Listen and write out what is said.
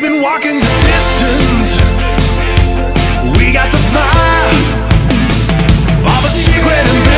We've been walking the distance. We got the vibe of a secret.